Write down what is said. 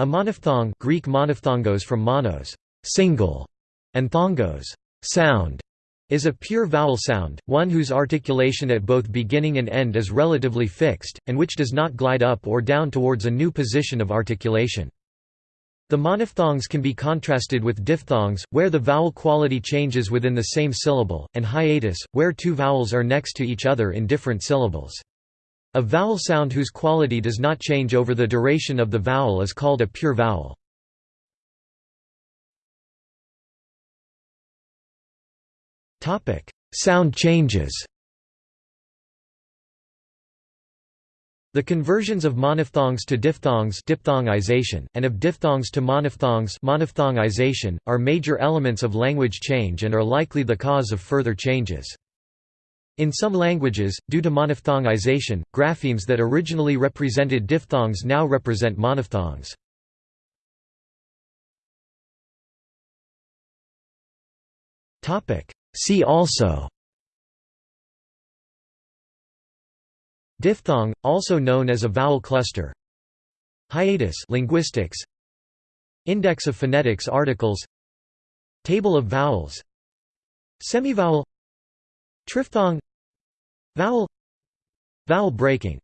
A monophthong Greek monophthongos from monos single, and thongos sound, is a pure vowel sound, one whose articulation at both beginning and end is relatively fixed, and which does not glide up or down towards a new position of articulation. The monophthongs can be contrasted with diphthongs, where the vowel quality changes within the same syllable, and hiatus, where two vowels are next to each other in different syllables. A vowel sound whose quality does not change over the duration of the vowel is called a pure vowel. Sound changes The conversions of monophthongs to diphthongs diphthongization, and of diphthongs to monophthongs monophthongization, are major elements of language change and are likely the cause of further changes. In some languages, due to monophthongization, graphemes that originally represented diphthongs now represent monophthongs. See also Diphthong, also known as a vowel cluster. Hiatus linguistics. Index of phonetics articles. Table of vowels. Semivowel Triphthong. Vowel. Vowel breaking